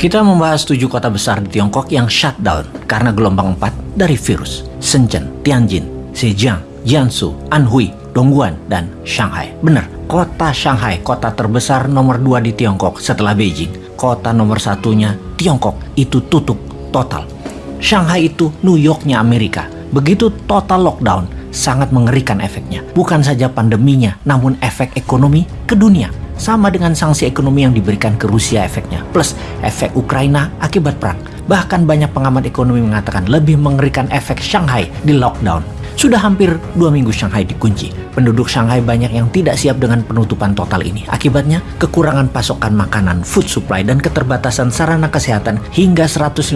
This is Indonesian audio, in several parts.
Kita membahas tujuh kota besar di Tiongkok yang shutdown karena gelombang 4 dari virus. Shenzhen, Tianjin, Zhejiang, Jiangsu, Anhui, Dongguan, dan Shanghai. Benar, kota Shanghai, kota terbesar nomor dua di Tiongkok setelah Beijing. Kota nomor satunya, Tiongkok, itu tutup total. Shanghai itu New Yorknya Amerika. Begitu total lockdown, sangat mengerikan efeknya. Bukan saja pandeminya, namun efek ekonomi ke dunia sama dengan sanksi ekonomi yang diberikan ke Rusia efeknya, plus efek Ukraina akibat perang. Bahkan banyak pengamat ekonomi mengatakan lebih mengerikan efek Shanghai di lockdown. Sudah hampir dua minggu Shanghai dikunci. Penduduk Shanghai banyak yang tidak siap dengan penutupan total ini. Akibatnya, kekurangan pasokan makanan, food supply, dan keterbatasan sarana kesehatan hingga 150%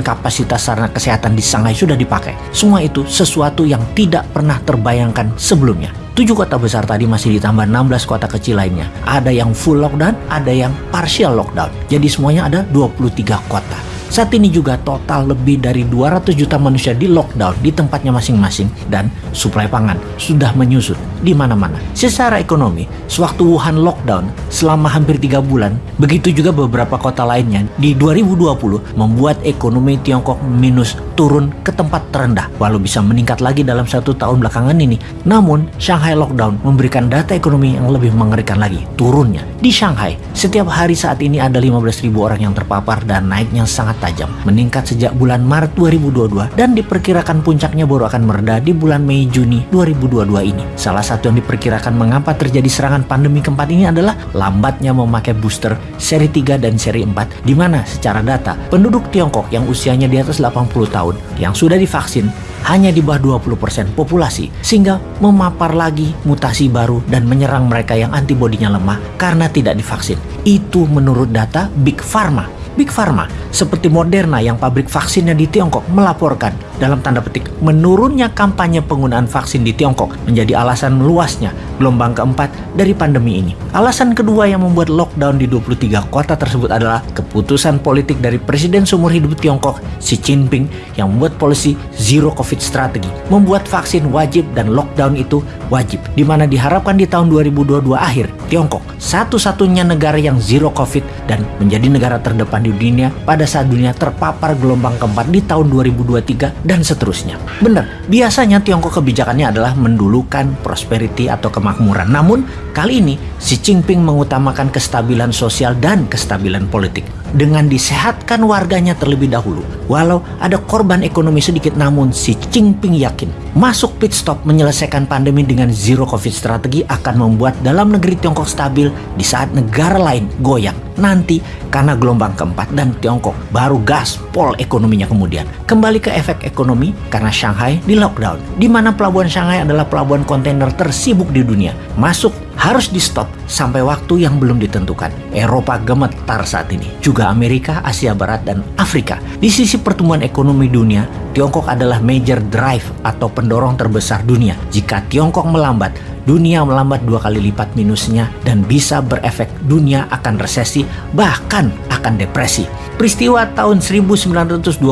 kapasitas sarana kesehatan di Shanghai sudah dipakai. Semua itu sesuatu yang tidak pernah terbayangkan sebelumnya. Tujuh kota besar tadi masih ditambah 16 kota kecil lainnya. Ada yang full lockdown, ada yang partial lockdown. Jadi semuanya ada 23 kota. Saat ini juga total lebih dari 200 juta manusia di lockdown di tempatnya masing-masing dan suplai pangan sudah menyusut di mana-mana. Secara ekonomi, sewaktu Wuhan lockdown selama hampir tiga bulan, begitu juga beberapa kota lainnya di 2020 membuat ekonomi Tiongkok minus turun ke tempat terendah walau bisa meningkat lagi dalam satu tahun belakangan ini. Namun, Shanghai lockdown memberikan data ekonomi yang lebih mengerikan lagi, turunnya. Di Shanghai, setiap hari saat ini ada 15.000 orang yang terpapar dan naiknya sangat tajam, meningkat sejak bulan Maret 2022 dan diperkirakan puncaknya baru akan mereda di bulan Mei Juni 2022 ini. Salah satu yang diperkirakan mengapa terjadi serangan pandemi keempat ini adalah lambatnya memakai booster seri 3 dan seri 4 di mana secara data penduduk Tiongkok yang usianya di atas 80 tahun yang sudah divaksin hanya di bawah 20% populasi sehingga memapar lagi mutasi baru dan menyerang mereka yang antibodinya lemah karena tidak divaksin. Itu menurut data Big Pharma Big Pharma seperti Moderna yang pabrik vaksinnya di Tiongkok melaporkan dalam tanda petik menurunnya kampanye penggunaan vaksin di Tiongkok menjadi alasan meluasnya gelombang keempat dari pandemi ini. Alasan kedua yang membuat lockdown di 23 kota tersebut adalah keputusan politik dari Presiden seumur hidup Tiongkok Xi Jinping yang membuat polisi zero covid strategi, membuat vaksin wajib dan lockdown itu wajib, di mana diharapkan di tahun 2022 akhir Tiongkok satu-satunya negara yang zero covid dan menjadi negara terdepan di dunia pada saat dunia terpapar gelombang keempat di tahun 2023 dan seterusnya. Benar, biasanya Tiongkok kebijakannya adalah mendulukan prosperity atau kemakmuran. Namun, kali ini Xi Jinping mengutamakan kestabilan sosial dan kestabilan politik dengan disehatkan warganya terlebih dahulu. Walau ada korban ekonomi sedikit namun Xi Jinping yakin masuk pit stop menyelesaikan pandemi dengan zero covid strategi akan membuat dalam negeri Tiongkok stabil di saat negara lain goyang. Nanti karena gelombang keempat dan Tiongkok baru gaspol ekonominya kemudian. Kembali ke efek ekonomi karena Shanghai di lockdown. Di mana pelabuhan Shanghai adalah pelabuhan kontainer tersibuk di dunia. Masuk harus di stop sampai waktu yang belum ditentukan. Eropa gemetar saat ini, juga Amerika, Asia Barat, dan Afrika. Di sisi pertumbuhan ekonomi dunia, Tiongkok adalah major drive atau pendorong terbesar dunia. Jika Tiongkok melambat, dunia melambat dua kali lipat minusnya dan bisa berefek dunia akan resesi bahkan akan depresi. Peristiwa tahun 1929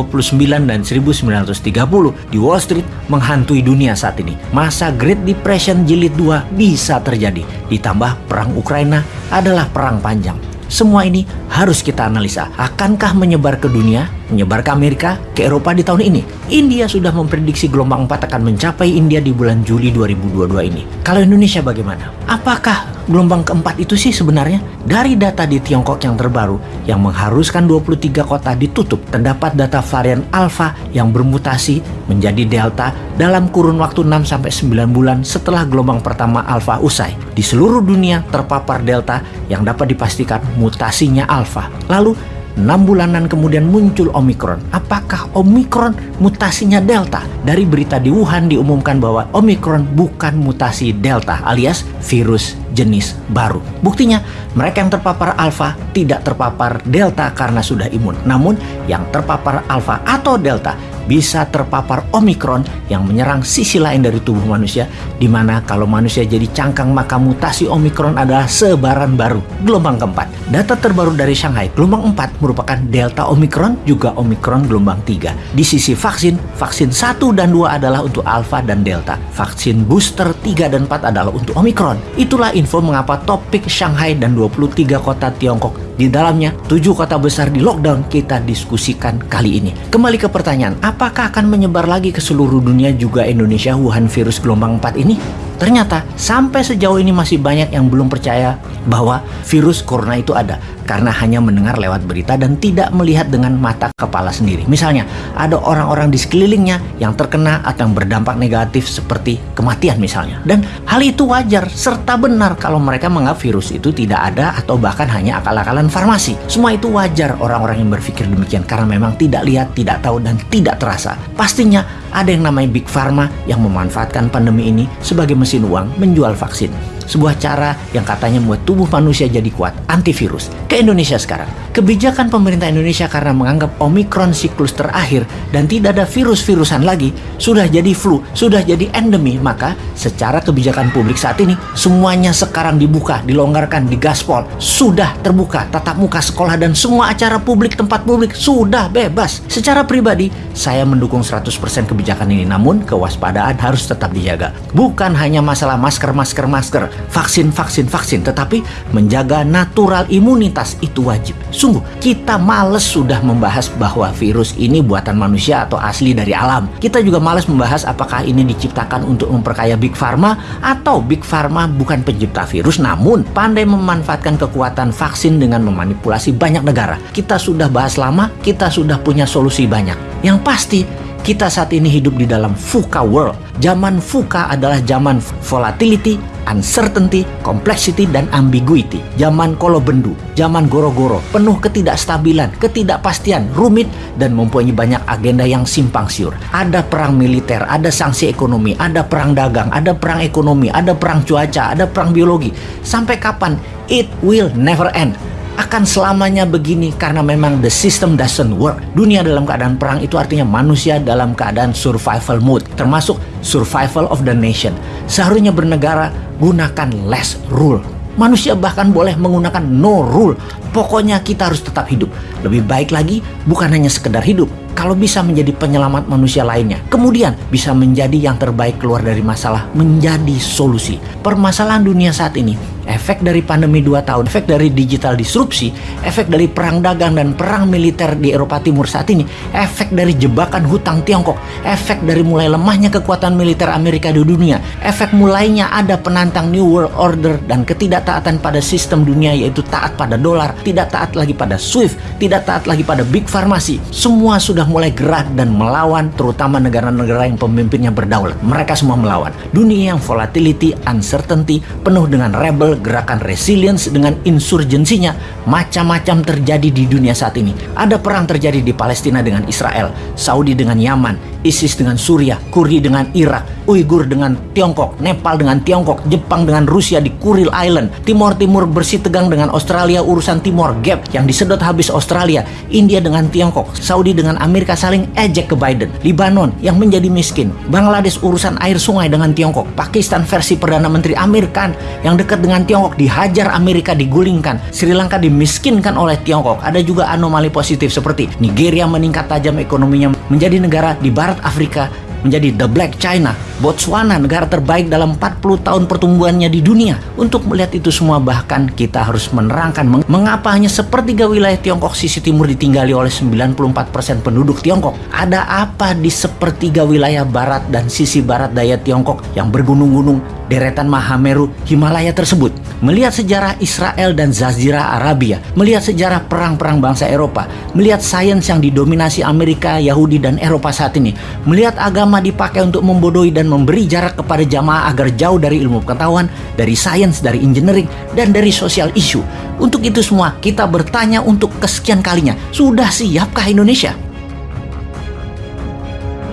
dan 1930 di Wall Street menghantui dunia saat ini. Masa Great Depression jilid 2 bisa terjadi. Ditambah perang Ukraina adalah perang panjang. Semua ini harus kita analisa. Akankah menyebar ke dunia, menyebar ke Amerika, ke Eropa di tahun ini? India sudah memprediksi gelombang 4 akan mencapai India di bulan Juli 2022 ini. Kalau Indonesia bagaimana? Apakah gelombang keempat itu sih sebenarnya? Dari data di Tiongkok yang terbaru yang mengharuskan 23 kota ditutup, terdapat data varian Alpha yang bermutasi menjadi Delta dalam kurun waktu 6-9 bulan setelah gelombang pertama Alpha usai. Di seluruh dunia terpapar Delta yang dapat dipastikan mutasinya Alpha. Lalu 6 bulanan kemudian muncul Omikron. Apakah Omikron mutasinya Delta? Dari berita di Wuhan diumumkan bahwa Omikron bukan mutasi Delta alias virus jenis baru. Buktinya, mereka yang terpapar Alpha tidak terpapar Delta karena sudah imun. Namun, yang terpapar Alpha atau Delta bisa terpapar Omikron yang menyerang sisi lain dari tubuh manusia, di mana kalau manusia jadi cangkang maka mutasi Omikron adalah sebaran baru, gelombang keempat. Data terbaru dari Shanghai, gelombang 4 merupakan Delta Omikron, juga Omikron gelombang 3. Di sisi vaksin, vaksin 1 dan 2 adalah untuk Alpha dan Delta. Vaksin booster 3 dan 4 adalah untuk Omikron. Itulah info mengapa topik Shanghai dan 23 kota Tiongkok Di dalamnya, tujuh kota besar di lockdown kita diskusikan kali ini. Kembali ke pertanyaan, apakah akan menyebar lagi ke seluruh dunia juga Indonesia Wuhan virus gelombang 4 ini? Ternyata sampai sejauh ini masih banyak yang belum percaya bahwa virus corona itu ada karena hanya mendengar lewat berita dan tidak melihat dengan mata kepala sendiri. Misalnya, ada orang-orang di sekelilingnya yang terkena atau yang berdampak negatif seperti kematian misalnya. Dan hal itu wajar serta benar kalau mereka menganggap virus itu tidak ada atau bahkan hanya akal-akalan farmasi. Semua itu wajar orang-orang yang berpikir demikian karena memang tidak lihat, tidak tahu dan tidak terasa. Pastinya ada yang namanya Big Pharma yang memanfaatkan pandemi ini sebagai mesin uang menjual vaksin. Sebuah cara yang katanya membuat tubuh manusia jadi kuat, antivirus. Ke Indonesia sekarang. Kebijakan pemerintah Indonesia karena menganggap Omikron siklus terakhir dan tidak ada virus-virusan lagi, sudah jadi flu, sudah jadi endemi, maka secara kebijakan publik saat ini, semuanya sekarang dibuka, dilonggarkan, digaspol, sudah terbuka, tatap muka sekolah dan semua acara publik, tempat publik, sudah bebas. Secara pribadi, saya mendukung 100% kebijakan ini, namun kewaspadaan harus tetap dijaga. Bukan hanya masalah masker, masker, masker, vaksin, vaksin, vaksin, tetapi menjaga natural imunitas itu wajib. Sungguh, kita males sudah membahas bahwa virus ini buatan manusia atau asli dari alam. Kita juga males membahas apakah ini diciptakan untuk memperkaya Big Pharma atau Big Pharma bukan pencipta virus namun pandai memanfaatkan kekuatan vaksin dengan memanipulasi banyak negara. Kita sudah bahas lama, kita sudah punya solusi banyak. Yang pasti, kita saat ini hidup di dalam VUCA world. Zaman VUCA adalah zaman volatility, uncertainty, complexity, dan ambiguity. Zaman kolobendu, zaman goro-goro, penuh ketidakstabilan, ketidakpastian, rumit, dan mempunyai banyak agenda yang simpang siur. Ada perang militer, ada sanksi ekonomi, ada perang dagang, ada perang ekonomi, ada perang cuaca, ada perang biologi. Sampai kapan? It will never end akan selamanya begini karena memang the system doesn't work. Dunia dalam keadaan perang itu artinya manusia dalam keadaan survival mode, termasuk survival of the nation. Seharusnya bernegara gunakan less rule. Manusia bahkan boleh menggunakan no rule. Pokoknya kita harus tetap hidup. Lebih baik lagi bukan hanya sekedar hidup, kalau bisa menjadi penyelamat manusia lainnya. Kemudian bisa menjadi yang terbaik keluar dari masalah, menjadi solusi. Permasalahan dunia saat ini efek dari pandemi 2 tahun, efek dari digital disrupsi, efek dari perang dagang dan perang militer di Eropa Timur saat ini, efek dari jebakan hutang Tiongkok, efek dari mulai lemahnya kekuatan militer Amerika di dunia, efek mulainya ada penantang New World Order dan ketidaktaatan pada sistem dunia yaitu taat pada dolar, tidak taat lagi pada SWIFT, tidak taat lagi pada big farmasi. Semua sudah mulai gerak dan melawan terutama negara-negara yang pemimpinnya berdaulat. Mereka semua melawan. Dunia yang volatility, uncertainty, penuh dengan rebel, gerakan resilience dengan insurgensinya macam-macam terjadi di dunia saat ini. Ada perang terjadi di Palestina dengan Israel, Saudi dengan Yaman, ISIS dengan Suria, Kurdi dengan Irak, Uighur dengan Tiongkok, Nepal dengan Tiongkok, Jepang dengan Rusia di Kuril Island, Timor Timur bersih tegang dengan Australia urusan Timor Gap yang disedot habis Australia, India dengan Tiongkok, Saudi dengan Amerika saling ejek ke Biden, Libanon yang menjadi miskin, Bangladesh urusan air sungai dengan Tiongkok, Pakistan versi Perdana Menteri Amir Khan yang dekat dengan Tiongkok dihajar Amerika digulingkan, Sri Lanka dimiskinkan oleh Tiongkok. Ada juga anomali positif seperti Nigeria meningkat tajam ekonominya menjadi negara di barat Afrika menjadi The Black China, Botswana negara terbaik dalam 40 tahun pertumbuhannya di dunia. Untuk melihat itu semua bahkan kita harus menerangkan meng mengapa hanya sepertiga wilayah Tiongkok sisi timur ditinggali oleh 94% penduduk Tiongkok. Ada apa di sepertiga wilayah barat dan sisi barat daya Tiongkok yang bergunung-gunung deretan Mahameru Himalaya tersebut. Melihat sejarah Israel dan Zazira Arabia, melihat sejarah perang-perang bangsa Eropa, melihat sains yang didominasi Amerika, Yahudi, dan Eropa saat ini, melihat agama dipakai untuk membodohi dan memberi jarak kepada jamaah agar jauh dari ilmu pengetahuan, dari sains, dari engineering, dan dari sosial isu. Untuk itu semua, kita bertanya untuk kesekian kalinya, sudah siapkah Indonesia?